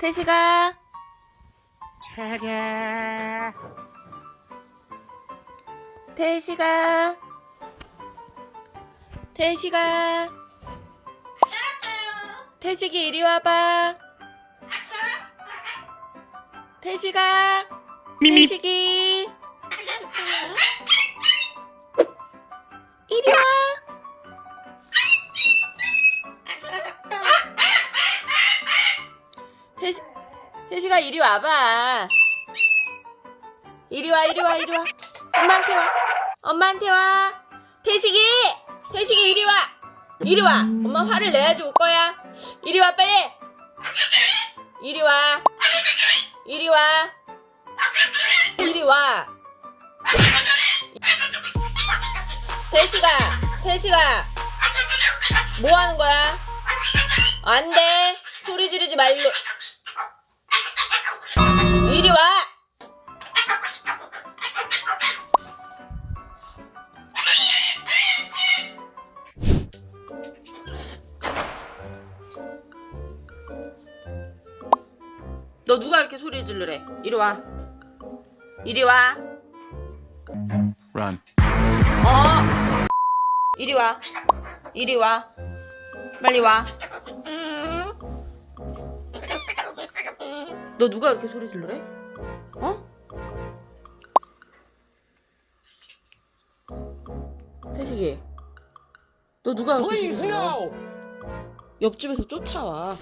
태식아. 차례. 태식아. 태식아. 태식이 이리 와봐. 태식아. 태식이 태식아 이리 와봐. 이리 와 이리 와 이리 와. 엄마한테 와. 엄마한테 와. 태식이 태식이 이리 와. 이리 와. 엄마 화를 내야지 올 거야. 이리 와 빨리. 이리 와. 이리 와. 이리 와. 태식아 태식아. 뭐 하는 거야? 안돼. 소리 지르지 말고 너 누가 이렇게 소리 지르래? 이리 와. 이리 와. Run. 어. 이리 와. 이리 와. 빨리 와. 너 누가 이렇게 소리 지르래? 어? 태식이. 너 누가 이렇게 소리 질러? 옆집에서 쫓아와.